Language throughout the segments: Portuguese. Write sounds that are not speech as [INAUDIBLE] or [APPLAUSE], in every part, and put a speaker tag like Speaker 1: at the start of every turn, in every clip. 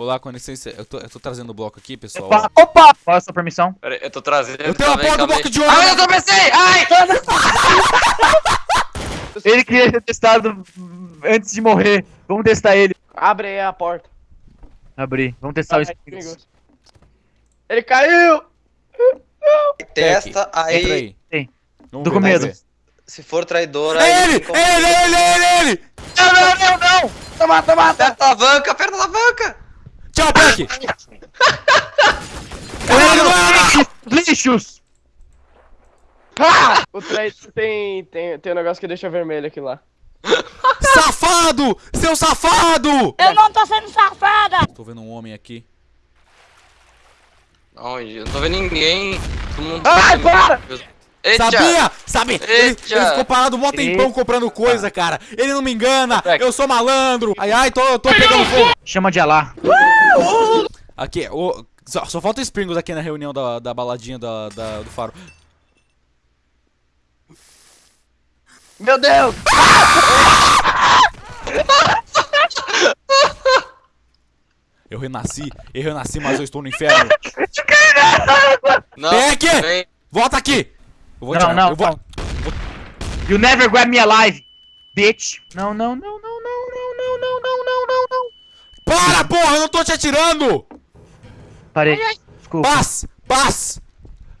Speaker 1: Olá, com licença, eu tô, eu tô trazendo o bloco aqui, pessoal.
Speaker 2: Opa, opa! Qual é a sua permissão?
Speaker 3: Pera aí, eu tô trazendo.
Speaker 1: Eu tenho a
Speaker 3: aí,
Speaker 1: porra do
Speaker 3: aí.
Speaker 1: bloco de ouro!
Speaker 3: Ai, eu tropecei! Ai!
Speaker 2: Ele queria ser testado antes de morrer. Vamos testar ele.
Speaker 4: Abre aí a porta.
Speaker 2: Abrir. Vamos testar o
Speaker 4: Ai,
Speaker 2: espírito.
Speaker 4: perigoso. Ele caiu!
Speaker 3: Testa
Speaker 1: Entra
Speaker 3: aí.
Speaker 1: aí.
Speaker 2: Sim.
Speaker 1: Vamos
Speaker 2: Tô
Speaker 1: ver,
Speaker 2: com medo.
Speaker 3: Se for traidora.
Speaker 1: É
Speaker 3: aí
Speaker 1: ele! É ele, é ele, é ele, ele!
Speaker 2: Não, não, não, não!
Speaker 4: Toma, toma, toma!
Speaker 3: Aperta a alavanca, aperta a alavanca! [LAUGHS]
Speaker 2: Caralho, lixos!
Speaker 4: Ah! O traidor tem, tem, tem um negócio que deixa vermelho aqui lá. [LAUGHS]
Speaker 1: Safado! Seu safado!
Speaker 5: Eu não tô sendo safada!
Speaker 1: Tô vendo um homem aqui.
Speaker 3: Onde? Eu não tô vendo ninguém. Todo mundo.
Speaker 4: Ai, para!
Speaker 3: Eita!
Speaker 1: Sabia? Sabe? Ele, ele ficou parado um tempão comprando coisa, cara. Ele não me engana.
Speaker 3: Peck.
Speaker 1: Eu sou malandro. Ai, ai, tô, tô pegando fogo.
Speaker 2: Chama de Alá.
Speaker 1: Aqui, o, só, só falta o Springles aqui na reunião da, da baladinha da, da- do faro.
Speaker 4: Meu Deus!
Speaker 1: Eu renasci, eu renasci, mas eu estou no inferno. [LAUGHS]
Speaker 3: Não,
Speaker 1: Peck!
Speaker 3: vem.
Speaker 1: Volta aqui! Eu vou
Speaker 2: Não, não,
Speaker 1: eu vou...
Speaker 2: não. You never grab me alive, bitch. Não, não, não, não, não, não, não, não, não, não, não, não.
Speaker 1: Para, porra, eu não tô te atirando!
Speaker 2: Parei. Desculpa.
Speaker 1: Paz, paz!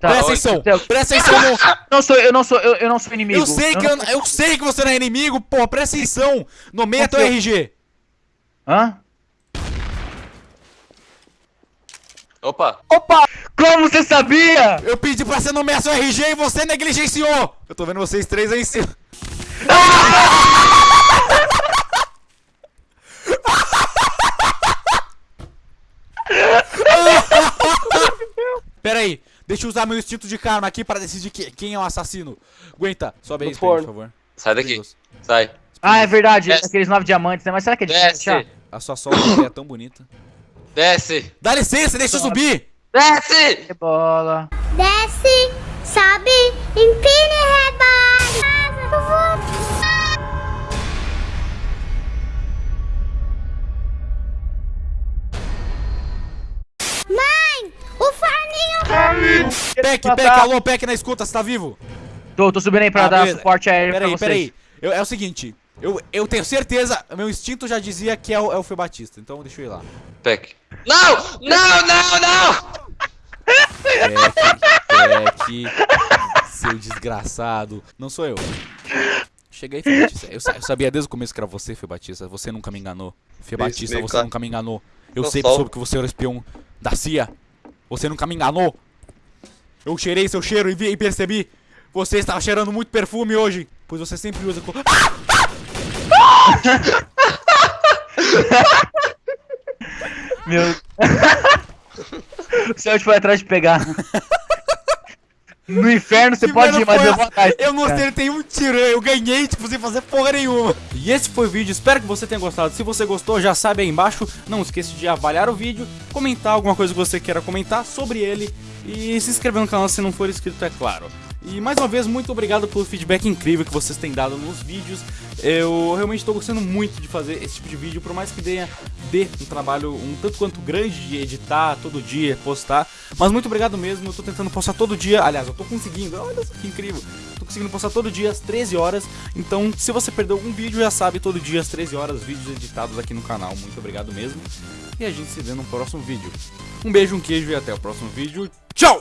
Speaker 2: Tá.
Speaker 1: Presta atenção,
Speaker 2: Eu
Speaker 1: presta atenção no...
Speaker 2: não sou, eu não sou, eu, eu não sou inimigo.
Speaker 1: Eu sei que
Speaker 2: não-
Speaker 1: eu, eu sei que você não é inimigo, porra, presta atenção! Nomeia teu. RG.
Speaker 2: Hã?
Speaker 3: Opa!
Speaker 2: Opa! Como você sabia?
Speaker 1: Eu pedi pra você nomear seu RG e você negligenciou! Eu tô vendo vocês três aí em cima. [LAUGHS] Pera aí, deixa eu usar meu instinto de karma aqui pra decidir que- quem é o assassino. Aguenta, sobe aí, por favor.
Speaker 3: Sai daqui. Sai.
Speaker 2: Ah, é verdade.
Speaker 3: Desce.
Speaker 2: Aqueles nove diamantes, né? Mas será que é difícil
Speaker 3: Desce!
Speaker 1: A sua solta é tão bonita.
Speaker 3: Desce!
Speaker 1: Dá licença, deixa eu subir!
Speaker 3: Desce!
Speaker 2: Bola.
Speaker 5: Desce, sobe, empine e vou... Mãe, o forninho...
Speaker 1: Peck,
Speaker 2: matar.
Speaker 1: Peck, alô, Peck na escuta, você tá vivo?
Speaker 2: Tô, tô subindo aí pra
Speaker 1: Ah,
Speaker 2: dar
Speaker 1: beleza.
Speaker 2: suporte aéreo
Speaker 1: Peraí,
Speaker 2: pra vocês.
Speaker 1: peraí. Eu- É o seguinte, eu, eu tenho certeza, meu instinto já dizia que é o, é o Fê Batista, então deixa eu ir lá.
Speaker 3: Peck. Não! Não, não, não!
Speaker 1: Peck, Peck, seu desgraçado. Não sou eu. Cheguei, Fê Batista. Eu, eu sabia desde o começo que era você, Fê Batista. Você nunca me enganou. Fê Batista, você nunca me enganou. Eu
Speaker 3: Eu
Speaker 1: sempre
Speaker 3: sou.
Speaker 1: soube que você era o espião da CIA. Você nunca me enganou. Eu cheirei seu cheiro e, vi, e percebi. Você estava cheirando muito perfume hoje. Pois você sempre usa. co-
Speaker 2: Meu. o Celso foi atrás de pegar. No inferno você pode ir, mas eu vou atrás.
Speaker 1: Eu não acertei um tiro, eu ganhei, tipo, sem fazer porra nenhuma. E esse foi o vídeo, espero que você tenha gostado. Se você gostou, já sabe aí embaixo. Não esqueça de avaliar o vídeo, comentar alguma coisa que você queira comentar sobre ele. E se inscrever no canal se não for inscrito, é claro. E mais uma vez, muito obrigado pelo feedback incrível que vocês têm dado nos vídeos. Eu realmente estou gostando muito de fazer esse tipo de vídeo, por mais que dê, dê um trabalho um tanto quanto grande de editar todo dia, postar. Mas muito obrigado mesmo, eu tô tentando postar todo dia. Aliás, eu tô conseguindo, olha só que incrível. Tô conseguindo postar todo dia às 13 horas. Então, se você perdeu algum vídeo, já sabe, todo dia às 13 horas, vídeos editados aqui no canal. Muito obrigado mesmo. E a gente se vê no próximo vídeo. Um beijo, um queijo e até o próximo vídeo. Tchau!